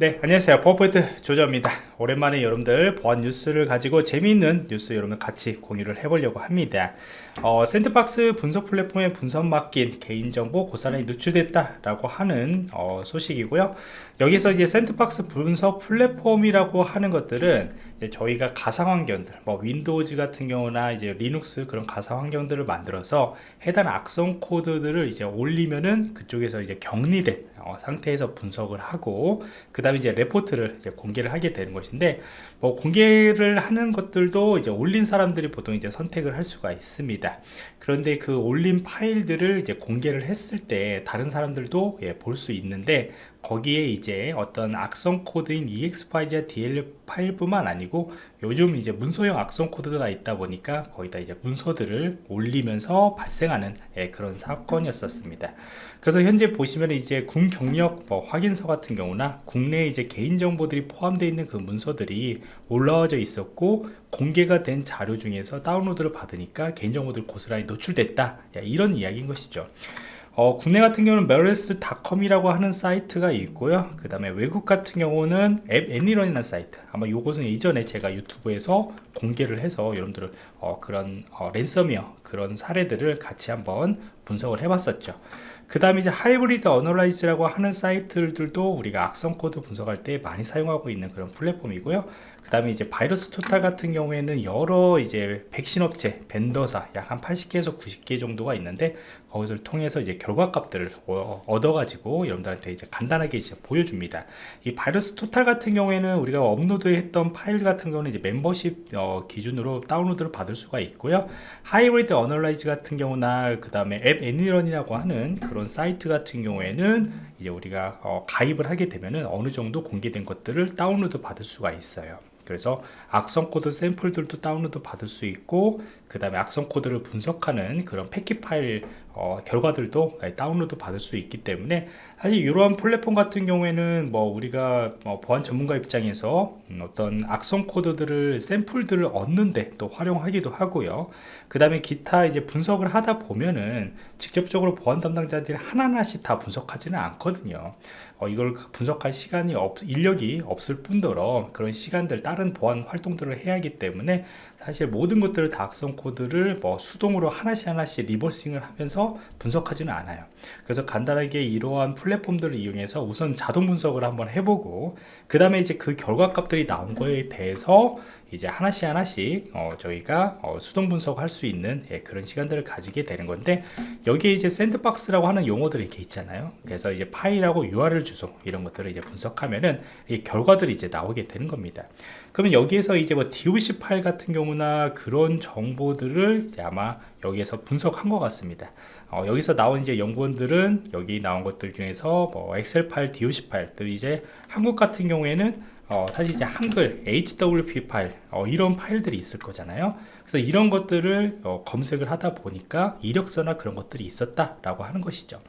네 안녕하세요. 버퍼포인트 조조입니다. 오랜만에 여러분들 보안 뉴스를 가지고 재미있는 뉴스 여러분 같이 공유를 해보려고 합니다. 어, sandbox 분석 플랫폼에 분석 맡긴 개인정보 고스란히 노출됐다 라고 하는 어, 소식이고요. 여기서 이제 sandbox 분석 플랫폼이라고 하는 것들은 저희가 가상 환경들 뭐 Windows 같은 경우나 이제 리눅스 그런 가상 환경들을 만들어서 해당 악성 코드들을 이제 올리면은 그쪽에서 이제 격리된 어, 상태에서 분석을 하고 그 다음에 이제 레포트를 이제 공개를 하게 되는 것인데 뭐 공개를 하는 것들도 이제 올린 사람들이 보통 이제 선택을 할 수가 있습니다 그런데 그 올린 파일들을 이제 공개를 했을 때 다른 사람들도 예, 볼 수 있는데 거기에 이제 어떤 악성 코드인 exe 파일이나 dll 파일뿐만 아니고 요즘 이제 문서형 악성 코드가 있다 보니까 거기다 이제 문서들을 올리면서 발생하는 예, 그런 사건이었었습니다. 그래서 현재 보시면 이제 군 경력 뭐 확인서 같은 경우나 국내 이제 개인 정보들이 포함되어 있는 그 문서들이 올라와져 있었고 공개가 된 자료 중에서 다운로드를 받으니까 개인 정보들 고스란히 노출 됐다. 예, 이런 이야기인 것이죠. 어, 국내 같은 경우는 malwares.com이라고 하는 사이트가 있고요. 그 다음에 외국 같은 경우는 app.any.run이라는 사이트. 아마 이것은 이전에 제가 유튜브에서 공개를 해서 여러분들 어, 그런 어, 랜섬웨어 그런 사례들을 같이 한번 분석을 해봤었죠. 그 다음에 이제 Hybrid Analysis라고 하는 사이트들도 우리가 악성 코드 분석할 때 많이 사용하고 있는 그런 플랫폼이고요 그 다음에 이제 VirusTotal 같은 경우에는 여러 이제 백신 업체 vendor사 약 한 80개에서 90개 정도가 있는데 거기서 통해서 이제 결과값들을 얻어 가지고 여러분들한테 이제 간단하게 이제 보여줍니다. 이 VirusTotal 같은 경우에는 우리가 업로드했던 파일 같은 경우는 이제 멤버십 어, 기준으로 다운로드를 받을 수가 있고요. Hybrid Analysis 같은 경우나 그 다음에 app.any.run이라고 하는 그런 사이트 같은 경우에는 이제 우리가 어, 가입을 하게 되면은 어느 정도 공개된 것들을 다운로드 받을 수가 있어요 그래서 악성 코드 샘플들도 다운로드 받을 수 있고 그 다음에 악성 코드를 분석하는 그런 패킷 파일 어, 결과들도 다운로드 받을 수 있기 때문에 사실 이러한 플랫폼 같은 경우에는 뭐 우리가 뭐 보안 전문가 입장에서 음, 어떤 악성 코드들을 샘플들을 얻는데 또 활용하기도 하고요. 그 다음에 기타 이제 분석을 하다 보면은 직접적으로 보안 담당자들이 하나하나씩 다 분석하지는 않거든요. 어, 이걸 분석할 시간이 없, 인력이 없을 뿐더러 그런 시간들 다른 보안 활동들을 해야 하기 때문에 사실 모든 것들을 다 악성 코드를 뭐 수동으로 하나씩 하나씩 리버싱을 하면서 분석하지는 않아요. 그래서 간단하게 이러한 플랫폼들을 이용해서 우선 자동 분석을 한번 해보고 그 다음에 이제 그 결과값들이 나온 거에 대해서 이제 하나씩 하나씩 어, 저희가 어, 수동 분석할 수 있는 예, 그런 시간들을 가지게 되는 건데 여기에 이제 샌드박스라고 하는 용어들이 이렇게 있잖아요. 그래서 이제 파일하고 URL 주소 이런 것들을 이제 분석하면은 이 결과들이 이제 나오게 되는 겁니다. 그러면 여기에서 이제 뭐 DOC 파일 같은 경우나 그런 정보들을 아마 여기에서 분석한 것 같습니다. 어, 여기서 나온 이제 연구원들은 여기 나온 것들 중에서 뭐 엑셀 파일, DOC 파일 또 이제 한국 같은 경우에는 어, 사실 이제 한글 HWP 파일 어, 이런 파일들이 있을 거잖아요 그래서 이런 것들을 어, 검색을 하다 보니까 이력서나 그런 것들이 있었다라고 하는 것이죠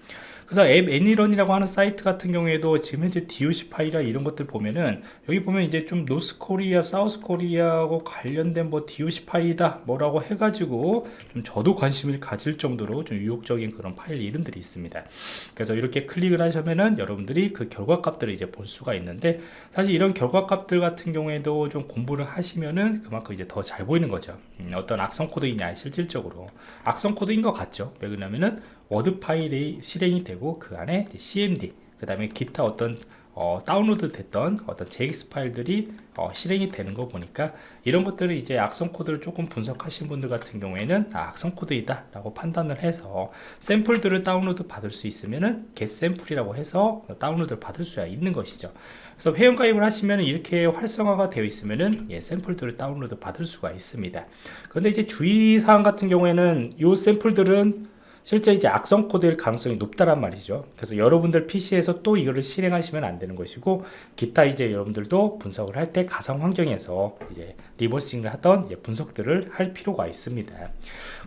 그래서 app ANY.RUN이라고 하는 사이트 같은 경우에도 지금 현재 DOC 파일이나 이런 것들 보면은 여기 보면 이제 좀 North Korea, South Korea하고 관련된 뭐 DOC 파일이다 뭐라고 해가지고 좀 저도 관심을 가질 정도로 좀 유혹적인 그런 파일 이름들이 있습니다. 그래서 이렇게 클릭을 하시면은 여러분들이 그 결과 값들을 이제 볼 수가 있는데 사실 이런 결과 값들 같은 경우에도 좀 공부를 하시면은 그만큼 이제 더 잘 보이는 거죠. 음, 어떤 악성 코드이냐 실질적으로 악성 코드인 것 같죠. 왜 그러냐면은 워드 파일이 실행이 되고 그 안에 cmd 그 다음에 기타 어떤 어, 다운로드 됐던 어떤 JX 파일들이 어, 실행이 되는 거 보니까 이런 것들을 이제 악성 코드를 조금 분석하신 분들 같은 경우에는 아, 악성 코드이다 라고 판단을 해서 샘플들을 다운로드 받을 수 있으면은 get 샘플이라고 해서 다운로드를 받을 수가 있는 것이죠. 그래서 회원 가입을 하시면 이렇게 활성화가 되어 있으면은 예, 샘플들을 다운로드 받을 수가 있습니다. 그런데 이제 주의사항 같은 경우에는 이 샘플들은 실제 이제 악성 코드일 가능성이 높다란 말이죠. 그래서 여러분들 PC에서 또 이거를 실행하시면 안 되는 것이고 기타 이제 여러분들도 분석을 할 때 가상 환경에서 이제 reversing을 하던 분석들을 할 필요가 있습니다.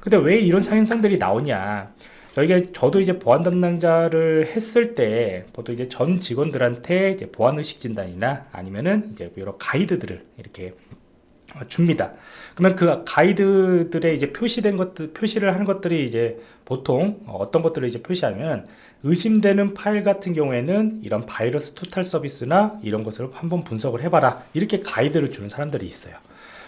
근데 왜 이런 상현상들이 나오냐? 여기가 저도 이제 보안 담당자를 했을 때 보통 이제 전 직원들한테 이제 보안 의식 진단이나 아니면은 이제 여러 가이드들을 이렇게 어, 줍니다. 그러면 그 가이드들의 이제 표시된 것들, 표시를 하는 것들이 이제 보통 어떤 것들을 이제 표시하면 의심되는 파일 같은 경우에는 이런 바이러스 토탈 서비스나 이런 것을 한번 분석을 해봐라 이렇게 가이드를 주는 사람들이 있어요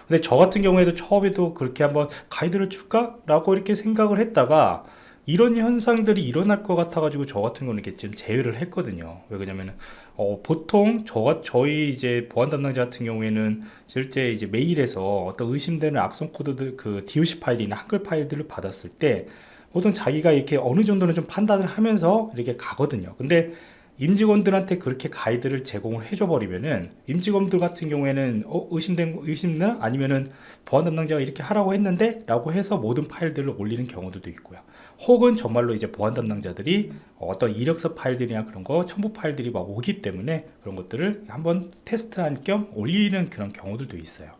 근데 저 같은 경우에도 처음에도 그렇게 한번 가이드를 줄까? 라고 이렇게 생각을 했다가 이런 현상들이 일어날 것 같아 가지고 저 같은 경우는 이렇게 지금 제외를 했거든요 왜 그러냐면 어, 보통 저 저희 이제 보안 담당자 같은 경우에는 실제 이제 메일에서 어떤 의심되는 악성 코드들 그 DOC 파일이나 한글 파일들을 받았을 때 보통 자기가 이렇게 어느 정도는 좀 판단을 하면서 이렇게 가거든요. 근데 임직원들한테 그렇게 가이드를 제공을 해줘 버리면은 임직원들 같은 경우에는 어, 의심된 의심나 아니면은 보안 담당자가 이렇게 하라고 했는데 라고 해서 모든 파일들을 올리는 경우들도 있고요 혹은 정말로 이제 보안 담당자들이 어떤 이력서 파일들이나 그런 거 첨부 파일들이 막 오기 때문에 그런 것들을 한번 테스트할 겸 올리는 그런 경우들도 있어요.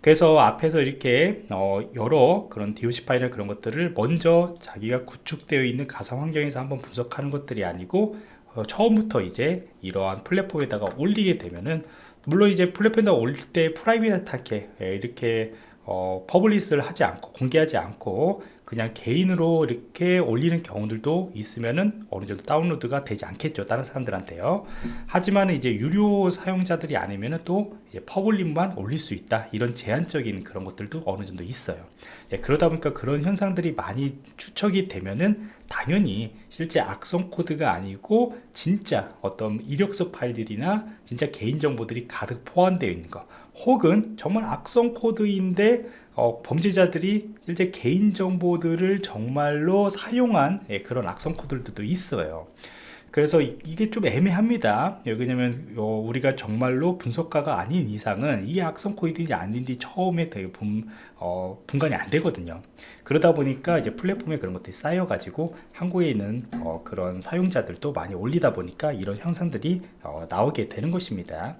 그래서 앞에서 이렇게 어 여러 그런 DOC 파일이나 그런 것들을 먼저 자기가 구축되어 있는 가상 환경에서 한번 분석하는 것들이 아니고 어 처음부터 이제 이러한 플랫폼에다가 올리게 되면은 물론 이제 플랫폼에다 올릴 때 private하게 예, 이렇게 어, publish를 하지 않고 공개하지 않고 그냥 개인으로 이렇게 올리는 경우들도 있으면은 어느 정도 다운로드가 되지 않겠죠 다른 사람들한테요. 하지만 이제 유료 사용자들이 아니면은 또 이제 public만 올릴 수 있다 이런 제한적인 그런 것들도 어느 정도 있어요. 예, 그러다 보니까 그런 현상들이 많이 추적이 되면은 당연히 실제 악성 코드가 아니고 진짜 어떤 이력서 파일들이나 진짜 개인정보들이 가득 포함되어 있는 거 혹은 정말 악성 코드인데 어, 범죄자들이 실제 개인정보들을 정말로 사용한 예, 그런 악성 코드들도 있어요. 그래서 이- 이게 좀 애매합니다. 왜냐면 어, 우리가 정말로 분석가가 아닌 이상은 이게 악성 코드인지 아닌지 처음에 되게 분, 어, 분간이 안 되거든요. 그러다 보니까 이제 플랫폼에 그런 것들이 쌓여 가지고 한국에 있는 어, 그런 사용자들도 많이 올리다 보니까 이런 현상들이 어, 나오게 되는 것입니다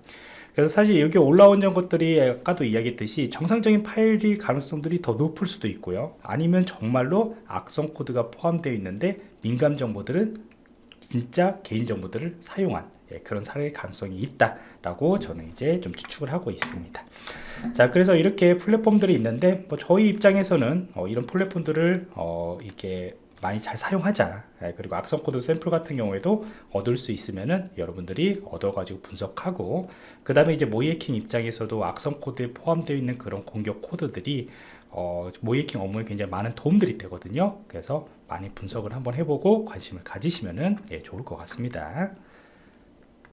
그래서 사실 여기 올라온 것들이 아까도 이야기했듯이 정상적인 파일이 가능성들이 더 높을 수도 있고요 아니면 정말로 악성 코드가 포함되어 있는데 민감 정보들은 진짜 개인 정보들을 사용한 예, 그런 사례 가능성이 있다라고 저는 이제 좀 추측을 하고 있습니다. 자, 그래서 이렇게 플랫폼들이 있는데 뭐 저희 입장에서는 어, 이런 플랫폼들을 어, 이게 많이 잘 사용하자. 예, 그리고 악성 코드 샘플 같은 경우에도 얻을 수 있으면은 여러분들이 얻어가지고 분석하고 그 다음에 이제 모이에킹 입장에서도 악성 코드에 포함되어 있는 그런 공격 코드들이 어, 모이에킹 업무에 굉장히 많은 도움들이 되거든요. 그래서 많이 분석을 한번 해보고 관심을 가지시면은 예, 좋을 것 같습니다.